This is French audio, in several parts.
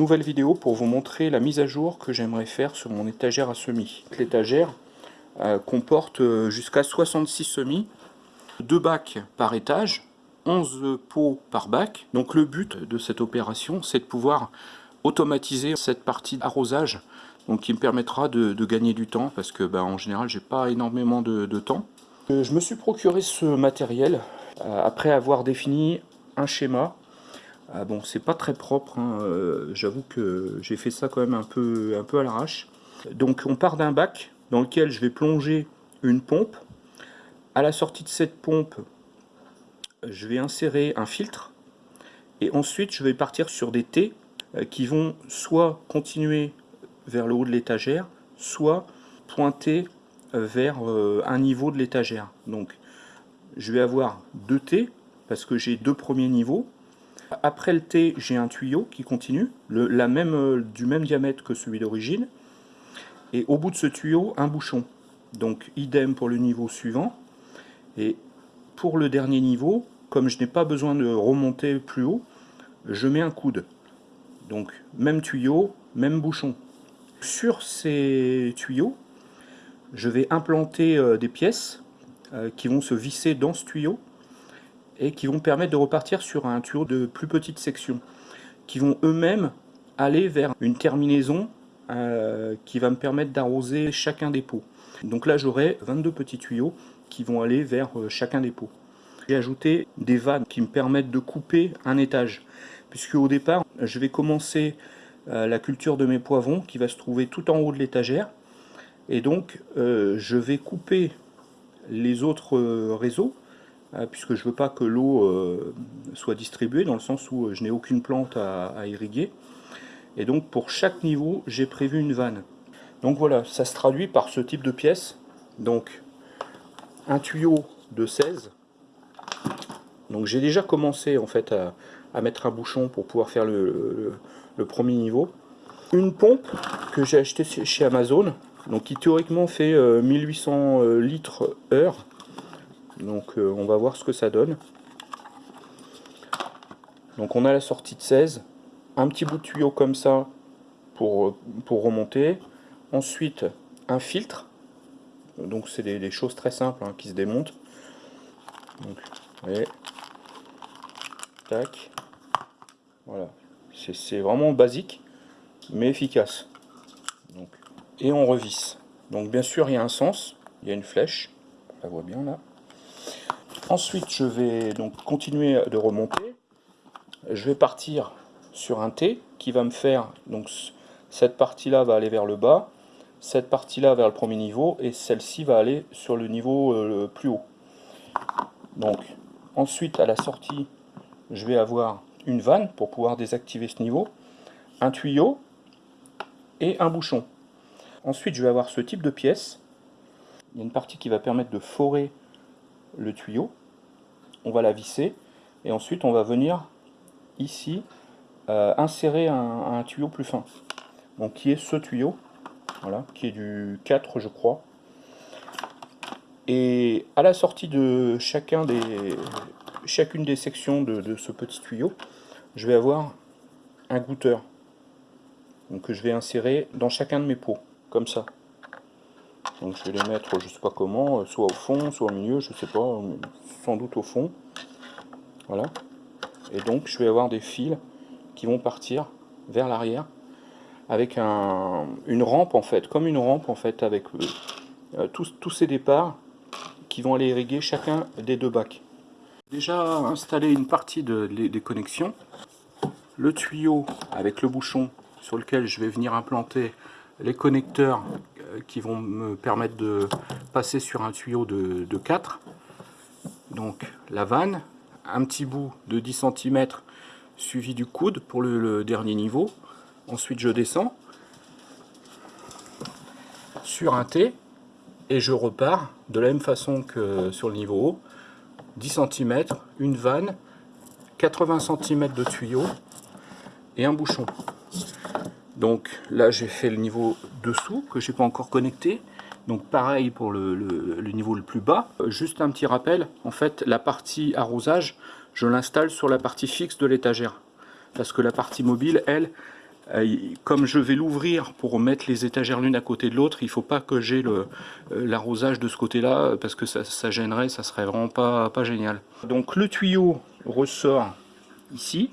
nouvelle vidéo pour vous montrer la mise à jour que j'aimerais faire sur mon étagère à semis. L'étagère euh, comporte euh, jusqu'à 66 semis, 2 bacs par étage, 11 pots par bac. Donc le but de cette opération, c'est de pouvoir automatiser cette partie d'arrosage donc qui me permettra de, gagner du temps parce que ben, en général j'ai pas énormément de, temps. Euh, je me suis procuré ce matériel après avoir défini un schéma ah bon, c'est pas très propre, hein, euh, j'avoue que j'ai fait ça quand même un peu, un peu à l'arrache. Donc on part d'un bac dans lequel je vais plonger une pompe. À la sortie de cette pompe, je vais insérer un filtre. Et ensuite, je vais partir sur des T euh, qui vont soit continuer vers le haut de l'étagère, soit pointer euh, vers un niveau de l'étagère. Donc, je vais avoir deux T, parce que j'ai deux premiers niveaux, après le T, j'ai un tuyau qui continue, la même, euh, du même diamètre que celui d'origine. Et au bout de ce tuyau, un bouchon. Donc idem pour le niveau suivant. Et pour le dernier niveau, comme je n'ai pas besoin de remonter plus haut, je mets un coude. Donc même tuyau, même bouchon. Sur ces tuyaux, je vais implanter euh, des pièces euh, qui vont se visser dans ce tuyau et qui vont permettre de repartir sur un tuyau de plus petite section, qui vont eux-mêmes aller vers une terminaison euh, qui va me permettre d'arroser chacun des pots. Donc là j'aurai 22 petits tuyaux qui vont aller vers euh, chacun des pots. J'ai ajouté des vannes qui me permettent de couper un étage, puisque au départ je vais commencer euh, la culture de mes poivrons qui va se trouver tout en haut de l'étagère, et donc je vais couper les autres réseaux puisque je ne veux pas que l'eau euh, soit distribuée, dans le sens où euh, je n'ai aucune plante à, irriguer. Et donc pour chaque niveau, j'ai prévu une vanne. Donc voilà, ça se traduit par ce type de pièce. Donc un tuyau de 16. Donc j'ai déjà commencé en fait à, mettre un bouchon pour pouvoir faire le, premier niveau. Une pompe que j'ai acheté chez Amazon, donc qui théoriquement fait 1800 litres heure donc euh, on va voir ce que ça donne. Donc on a la sortie de 16, un petit bout de tuyau comme ça pour, euh, remonter. Ensuite un filtre, donc c'est des, choses très simples hein, qui se démontent. Donc, tac, voilà, c'est vraiment basique mais efficace. Et on revisse. Donc bien sûr il y a un sens, il y a une flèche, on la voit bien là. Ensuite, je vais donc continuer de remonter. Je vais partir sur un T qui va me faire, donc cette partie-là va aller vers le bas, cette partie-là vers le premier niveau, et celle-ci va aller sur le niveau euh, plus haut. Donc, ensuite, à la sortie, je vais avoir une vanne pour pouvoir désactiver ce niveau, un tuyau et un bouchon. Ensuite, je vais avoir ce type de pièce. Il y a une partie qui va permettre de forer le tuyau. On va la visser et ensuite on va venir ici euh, insérer un, tuyau plus fin. Donc qui est ce tuyau voilà qui est du 4 je crois. Et à la sortie de chacun des chacune des sections de, ce petit tuyau je vais avoir un goûteur. Donc que je vais insérer dans chacun de mes pots comme ça donc je vais les mettre, je sais pas comment, soit au fond, soit au milieu, je sais pas, sans doute au fond. Voilà. Et donc je vais avoir des fils qui vont partir vers l'arrière avec un, une rampe en fait, comme une rampe en fait, avec euh, euh, tous, ces départs qui vont aller irriguer chacun des deux bacs. Déjà installé une partie de, des connexions, le tuyau avec le bouchon sur lequel je vais venir implanter les connecteurs euh, qui vont me permettre de passer sur un tuyau de, 4. Donc la vanne, un petit bout de 10 cm suivi du coude pour le, dernier niveau. Ensuite je descends sur un T et je repars de la même façon que sur le niveau haut. 10 cm, une vanne, 80 cm de tuyau et un bouchon. Donc là j'ai fait le niveau dessous que j'ai pas encore connecté. Donc pareil pour le, niveau le plus bas. Juste un petit rappel, en fait la partie arrosage, je l'installe sur la partie fixe de l'étagère. Parce que la partie mobile, elle, comme je vais l'ouvrir pour mettre les étagères l'une à côté de l'autre, il ne faut pas que j'ai l'arrosage de ce côté-là, parce que ça, gênerait, ça serait vraiment pas, pas génial. Donc le tuyau ressort ici,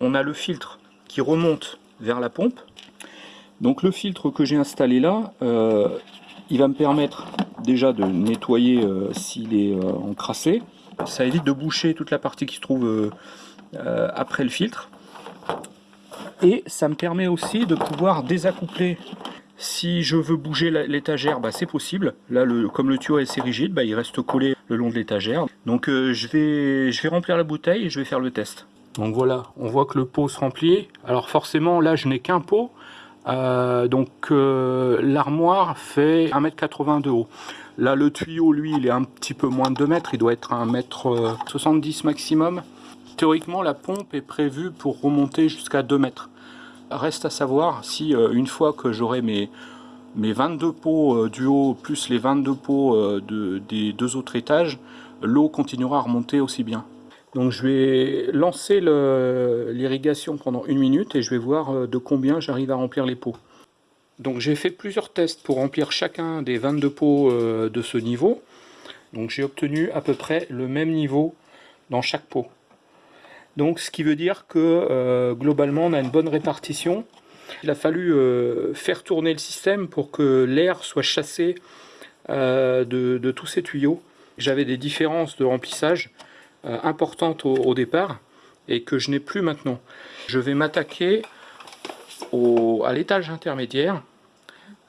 on a le filtre qui remonte vers la pompe. Donc le filtre que j'ai installé là, euh, il va me permettre déjà de nettoyer euh, s'il est euh, encrassé. Ça évite de boucher toute la partie qui se trouve après le filtre. Et ça me permet aussi de pouvoir désaccoupler. Si je veux bouger l'étagère, bah, c'est possible. Là, comme le tuyau est assez rigide, bah, il reste collé le long de l'étagère. Donc je, vais, je vais remplir la bouteille et je vais faire le test. Donc voilà, on voit que le pot se remplit. Alors forcément, là, je n'ai qu'un pot. Euh, donc euh, l'armoire fait 1m80 de haut. Là, le tuyau, lui, il est un petit peu moins de 2 mètres. Il doit être à 1m70 maximum. Théoriquement, la pompe est prévue pour remonter jusqu'à 2 mètres. Reste à savoir si, euh, une fois que j'aurai mes, mes 22 pots du haut, plus les 22 pots des deux autres étages, l'eau continuera à remonter aussi bien. Donc je vais lancer l'irrigation pendant une minute et je vais voir euh, de combien j'arrive à remplir les pots. Donc j'ai fait plusieurs tests pour remplir chacun des 22 pots euh, de ce niveau. Donc j'ai obtenu à peu près le même niveau dans chaque pot. Donc ce qui veut dire que euh, globalement on a une bonne répartition. Il a fallu faire tourner le système pour que l'air soit chassé de, tous ces tuyaux. J'avais des différences de remplissage importante au, départ et que je n'ai plus maintenant. Je vais m'attaquer à l'étage intermédiaire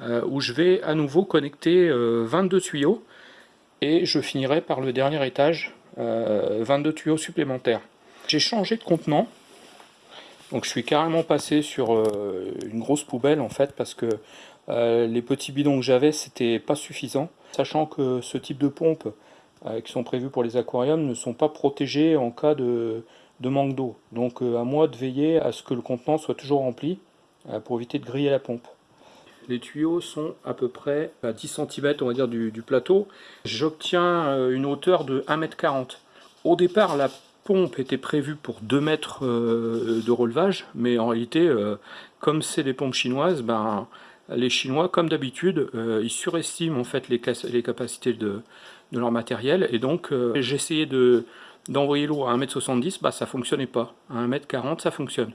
euh, où je vais à nouveau connecter 22 euh, tuyaux et je finirai par le dernier étage 22 tuyaux supplémentaires. J'ai changé de contenant donc je suis carrément passé sur une grosse poubelle en fait parce que les petits bidons que j'avais c'était pas suffisant sachant que ce type de pompe euh, qui sont prévus pour les aquariums ne sont pas protégés en cas de, manque d'eau. Donc euh, à moi de veiller à ce que le contenant soit toujours rempli euh, pour éviter de griller la pompe. Les tuyaux sont à peu près à 10 cm on va dire du, plateau. J'obtiens une hauteur de 1m40. Au départ la pompe était prévue pour 2 mètres de relevage, mais en réalité comme c'est des pompes chinoises, ben, les Chinois, comme d'habitude, ils surestiment en fait les capacités de, de leur matériel. Et donc, euh, j'essayais de d'envoyer l'eau à 1m70, bah ça fonctionnait pas. À 1m40, ça fonctionne.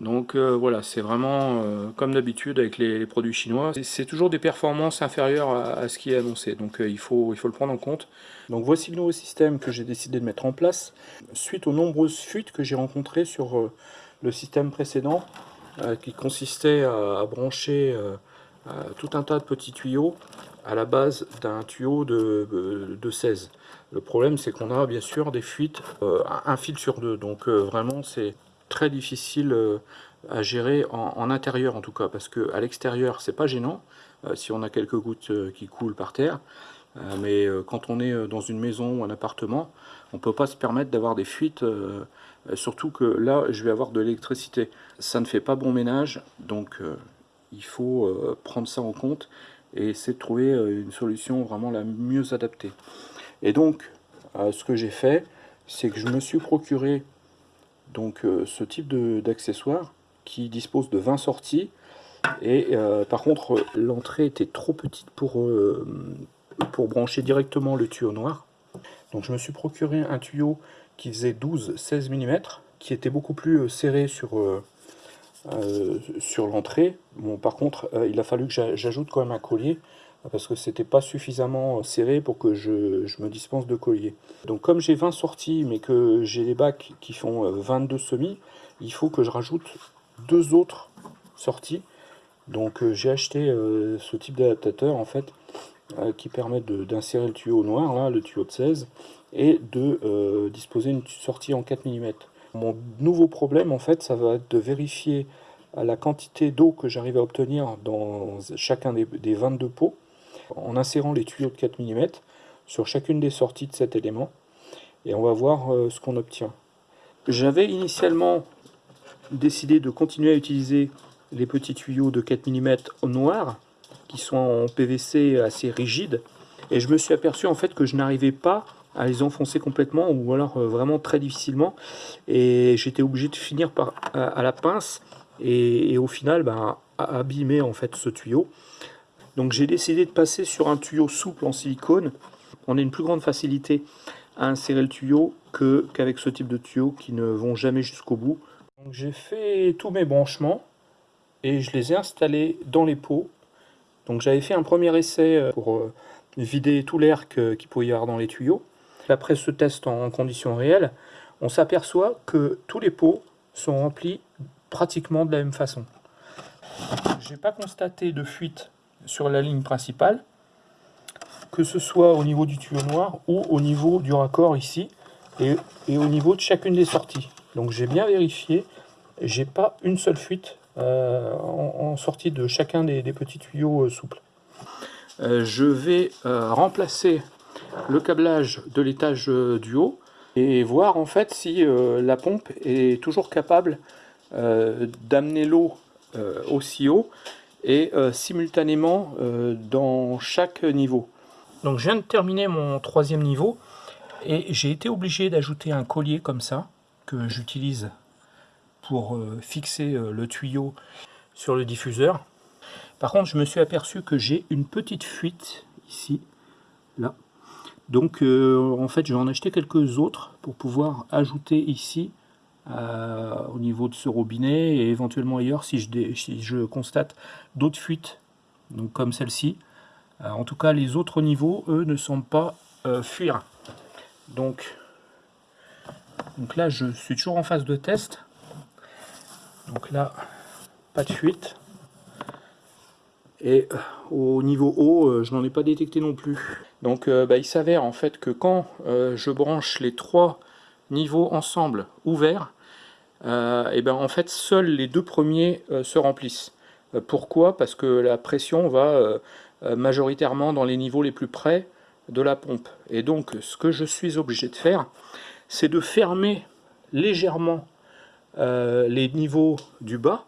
Donc euh, voilà, c'est vraiment euh, comme d'habitude avec les, produits chinois. C'est toujours des performances inférieures à, ce qui est annoncé, donc il, faut, il faut le prendre en compte. Donc voici le nouveau système que j'ai décidé de mettre en place, suite aux nombreuses fuites que j'ai rencontrées sur le système précédent, qui consistait à brancher tout un tas de petits tuyaux à la base d'un tuyau de, 16. Le problème c'est qu'on a bien sûr des fuites, euh, un fil sur deux, donc euh, vraiment c'est très difficile euh, à gérer en, intérieur en tout cas, parce que à l'extérieur c'est pas gênant, si on a quelques gouttes qui coulent par terre, mais quand on est dans une maison ou un appartement, on peut pas se permettre d'avoir des fuites, surtout que là je vais avoir de l'électricité. Ça ne fait pas bon ménage, donc il faut prendre ça en compte et essayer de trouver euh, une solution vraiment la mieux adaptée. Et donc, euh, ce que j'ai fait, c'est que je me suis procuré donc euh, ce type d'accessoire qui dispose de 20 sorties et par contre l'entrée était trop petite pour, pour brancher directement le tuyau noir donc je me suis procuré un tuyau qui faisait 12-16 mm qui était beaucoup plus serré sur, euh, sur l'entrée. Par contre, euh, il a fallu que j'ajoute quand même un collier parce que c'était pas suffisamment serré pour que je, me dispense de collier. Donc comme j'ai 20 sorties mais que j'ai des bacs qui font 22 euh, semis, il faut que je rajoute deux autres sorties. Donc j'ai acheté ce type d'adaptateur en fait qui permet d'insérer le tuyau noir, là, le tuyau de 16, et de disposer une sortie en 4 mm. Mon nouveau problème, en fait, ça va être de vérifier la quantité d'eau que j'arrive à obtenir dans chacun des, 22 pots en insérant les tuyaux de 4 mm sur chacune des sorties de cet élément et on va voir euh, ce qu'on obtient. J'avais initialement décidé de continuer à utiliser les petits tuyaux de 4 mm au noir qui sont en PVC assez rigides et je me suis aperçu en fait que je n'arrivais pas à les enfoncer complètement ou alors euh, vraiment très difficilement et j'étais obligé de finir par à, la pince et, au final ben, abîmer en fait ce tuyau. Donc j'ai décidé de passer sur un tuyau souple en silicone. On a une plus grande facilité à insérer le tuyau qu'avec ce type de tuyaux qui ne vont jamais jusqu'au bout. J'ai fait tous mes branchements et je les ai installés dans les pots. Donc j'avais fait un premier essai euh, pour euh, vider tout l'air qu'il pouvait y avoir dans les tuyaux. Après ce test en conditions réelles, on s'aperçoit que tous les pots sont remplis pratiquement de la même façon. Je n'ai pas constaté de fuite sur la ligne principale, que ce soit au niveau du tuyau noir ou au niveau du raccord ici, et, au niveau de chacune des sorties. Donc j'ai bien vérifié, j'ai pas une seule fuite euh, en, sortie de chacun des, petits tuyaux euh, souples. Euh, je vais remplacer le câblage de l'étage du haut et voir en fait si la pompe est toujours capable d'amener l'eau aussi haut et euh, simultanément euh, dans chaque niveau. Donc je viens de terminer mon troisième niveau et j'ai été obligé d'ajouter un collier comme ça que j'utilise pour euh, fixer le tuyau sur le diffuseur. Par contre je me suis aperçu que j'ai une petite fuite ici, là. Donc en fait je vais en acheter quelques autres pour pouvoir ajouter ici euh, au niveau de ce robinet et éventuellement ailleurs si je, je constate d'autres fuites, donc comme celle-ci. Euh, en tout cas, les autres niveaux, eux, ne sont pas euh, fuir. Donc, donc là, je suis toujours en phase de test. Donc là, pas de fuite. Et au niveau haut, je n'en ai pas détecté non plus. Donc bah, il s'avère en fait que quand je branche les trois niveaux ensemble ouverts, euh, et ben en fait seuls les deux premiers euh, se remplissent. Euh, pourquoi? Parce que la pression va majoritairement dans les niveaux les plus près de la pompe. Et donc ce que je suis obligé de faire, c'est de fermer légèrement les niveaux du bas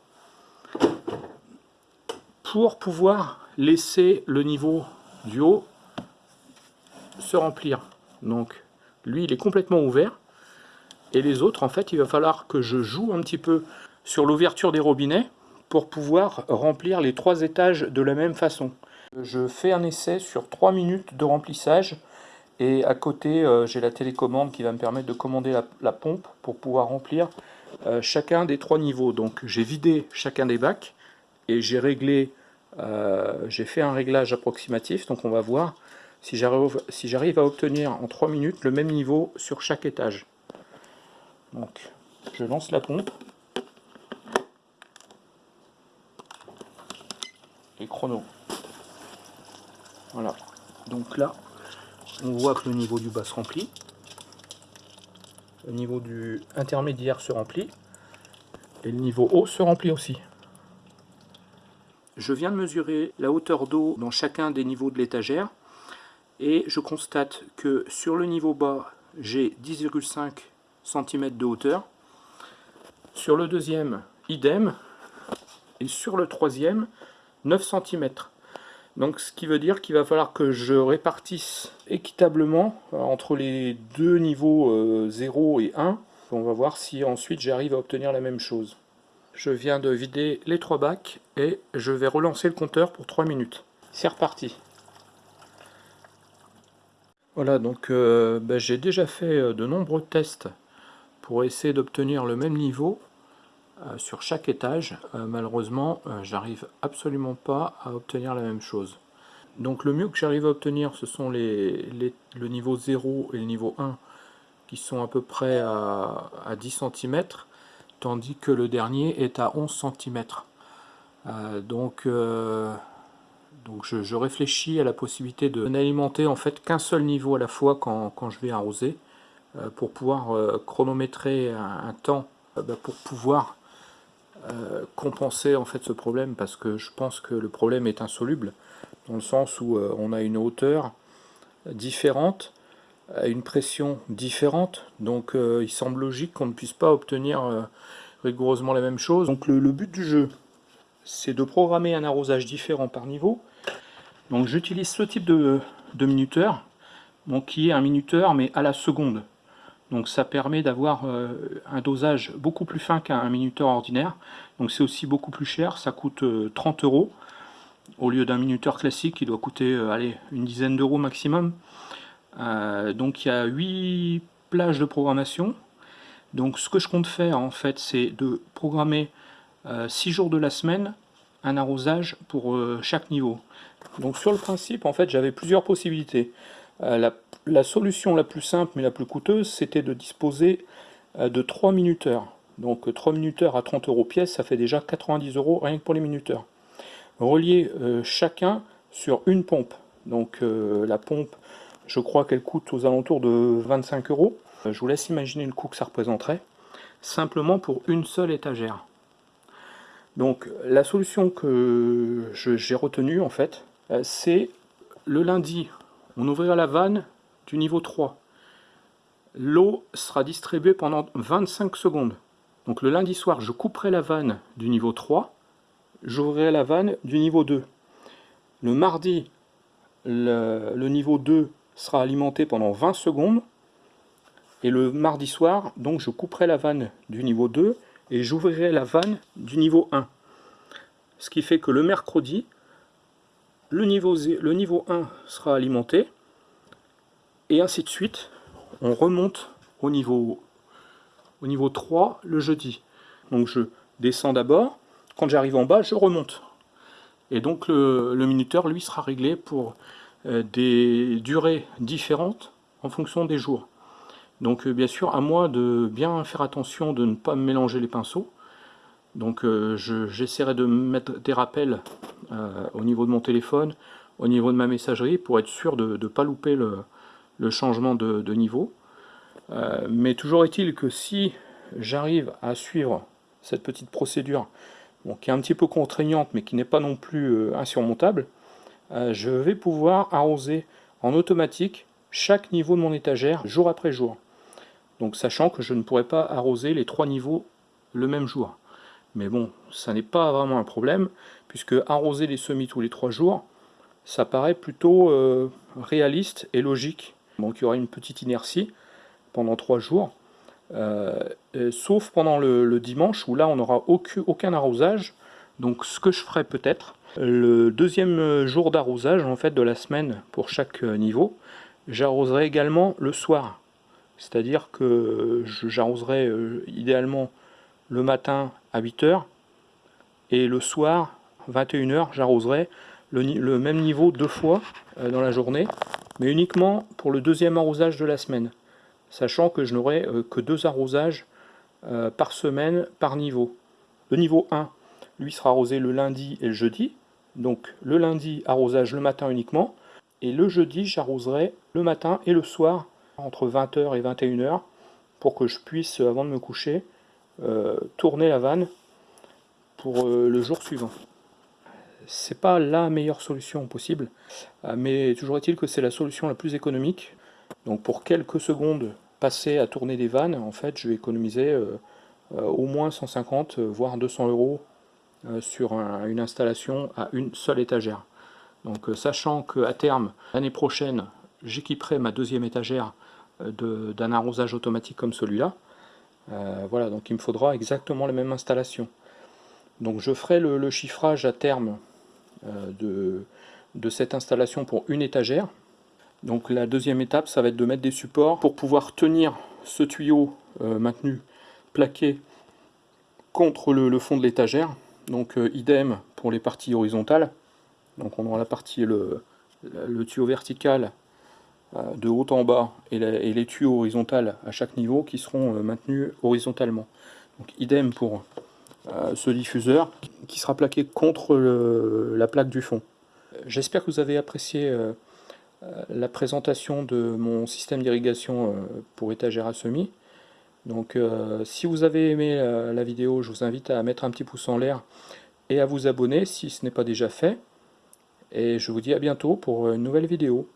pour pouvoir laisser le niveau du haut se remplir. Donc lui il est complètement ouvert et les autres, en fait, il va falloir que je joue un petit peu sur l'ouverture des robinets pour pouvoir remplir les trois étages de la même façon. Je fais un essai sur 3 minutes de remplissage et à côté euh, j'ai la télécommande qui va me permettre de commander la, pompe pour pouvoir remplir euh, chacun des trois niveaux. Donc j'ai vidé chacun des bacs et j'ai réglé, euh, j'ai fait un réglage approximatif. Donc on va voir si j'arrive à obtenir en 3 minutes le même niveau sur chaque étage. Donc, je lance la pompe. Et chrono. Voilà. Donc là, on voit que le niveau du bas se remplit. Le niveau du intermédiaire se remplit. Et le niveau haut se remplit aussi. Je viens de mesurer la hauteur d'eau dans chacun des niveaux de l'étagère. Et je constate que sur le niveau bas, j'ai 10,5 cm de hauteur. Sur le deuxième, idem. Et sur le troisième, 9 cm. Donc ce qui veut dire qu'il va falloir que je répartisse équitablement euh, entre les deux niveaux 0 euh, et 1. On va voir si ensuite j'arrive à obtenir la même chose. Je viens de vider les trois bacs et je vais relancer le compteur pour 3 minutes. C'est reparti. Voilà, donc euh, ben, j'ai déjà fait de nombreux tests pour essayer d'obtenir le même niveau euh, sur chaque étage. Euh, malheureusement, euh, j'arrive absolument pas à obtenir la même chose. Donc le mieux que j'arrive à obtenir, ce sont les, le niveau 0 et le niveau 1 qui sont à peu près à, 10 cm, tandis que le dernier est à 11 cm. donc donc je, réfléchis à la possibilité de n'alimenter en fait qu'un seul niveau à la fois quand, quand je vais arroser. Euh, pour pouvoir euh, chronométrer un, temps euh, bah, pour pouvoir compenser en fait ce problème parce que je pense que le problème est insoluble dans le sens où on a une hauteur différente une pression différente. Donc il semble logique qu'on ne puisse pas obtenir rigoureusement la même chose. Donc le, but du jeu c'est de programmer un arrosage différent par niveau. Donc j'utilise ce type de, minuteur qui est un minuteur mais à la seconde. Donc ça permet d'avoir euh, un dosage beaucoup plus fin qu'un minuteur ordinaire. Donc c'est aussi beaucoup plus cher, ça coûte 30 euros. Au lieu d'un minuteur classique qui doit coûter une dizaine d'euros maximum. Donc il y a 8 plages de programmation. Donc ce que je compte faire en fait c'est de programmer 6 jours de la semaine un arrosage pour chaque niveau. Donc sur le principe, en fait, j'avais plusieurs possibilités. Euh, la, solution la plus simple mais la plus coûteuse, c'était de disposer euh, de 3 minuteurs. Donc 3 minuteurs à 30 euros pièce, ça fait déjà 90 euros rien que pour les minuteurs. Relier euh, chacun sur une pompe. Donc la pompe, je crois qu'elle coûte aux alentours de 25 euros. Je vous laisse imaginer le coût que ça représenterait. Simplement pour une seule étagère. Donc la solution que j'ai retenue en fait, euh, c'est le lundi, on ouvrira la vanne du niveau 3. L'eau sera distribuée pendant 25 secondes. Donc le lundi soir, je couperai la vanne du niveau 3, j'ouvrirai la vanne du niveau 2. Le mardi, le, niveau 2 sera alimenté pendant 20 secondes. Et le mardi soir, donc je couperai la vanne du niveau 2 et j'ouvrirai la vanne du niveau 1. Ce qui fait que le mercredi, le niveau, le niveau 1 sera alimenté, et ainsi de suite. On remonte au niveau, au niveau 3 le jeudi. Donc je descends d'abord, quand j'arrive en bas, je remonte. Et donc le, minuteur, lui, sera réglé pour des durées différentes en fonction des jours. Donc euh, bien sûr, à moi de bien faire attention de ne pas mélanger les pinceaux. Donc euh, j'essaierai de mettre des rappels euh, au niveau de mon téléphone, au niveau de ma messagerie, pour être sûr de ne pas louper le, changement de, niveau. Euh, mais toujours est-il que si j'arrive à suivre cette petite procédure, qui est un petit peu contraignante, mais qui n'est pas non plus insurmontable, je vais pouvoir arroser en automatique chaque niveau de mon étagère, jour après jour. Donc sachant que je ne pourrai pas arroser les trois niveaux le même jour. Mais bon, ça n'est pas vraiment un problème, puisque arroser les semis tous les trois jours, ça paraît plutôt euh, réaliste et logique. Donc il y aura une petite inertie pendant trois jours, euh, sauf pendant le, dimanche, où là on n'aura aucun, aucun arrosage. Donc ce que je ferai peut-être, le deuxième jour d'arrosage en fait de la semaine pour chaque niveau, j'arroserai également le soir. C'est-à-dire que j'arroserai euh, idéalement le matin à 8h et le soir 21h j'arroserai le, même niveau deux fois euh, dans la journée mais uniquement pour le deuxième arrosage de la semaine sachant que je n'aurai euh, que deux arrosages euh, par semaine par niveau le niveau 1 lui sera arrosé le lundi et le jeudi donc le lundi arrosage le matin uniquement et le jeudi j'arroserai le matin et le soir entre 20h et 21h pour que je puisse avant de me coucher euh, tourner la vanne pour euh, le jour suivant. C'est pas la meilleure solution possible, euh, mais toujours est-il que c'est la solution la plus économique. Donc pour quelques secondes passées à tourner des vannes, en fait, je vais économiser au moins 150 voire 200 euros sur une installation à une seule étagère. Donc sachant qu'à terme, l'année prochaine, j'équiperai ma deuxième étagère d'un arrosage automatique comme celui-là, euh, voilà, donc il me faudra exactement la même installation. Donc je ferai le, chiffrage à terme euh, de, cette installation pour une étagère. Donc la deuxième étape, ça va être de mettre des supports pour pouvoir tenir ce tuyau euh, maintenu plaqué contre le, fond de l'étagère. Donc idem pour les parties horizontales. Donc on aura la partie, le, tuyau vertical euh, de haut en bas et, les tuyaux horizontaux à chaque niveau qui seront euh, maintenus horizontalement. Donc idem pour euh, ce diffuseur qui sera plaqué contre la plaque du fond. J'espère que vous avez apprécié la présentation de mon système d'irrigation pour étagère à semis. Donc si vous avez aimé la vidéo, je vous invite à mettre un petit pouce en l'air et à vous abonner si ce n'est pas déjà fait. Et je vous dis à bientôt pour une nouvelle vidéo.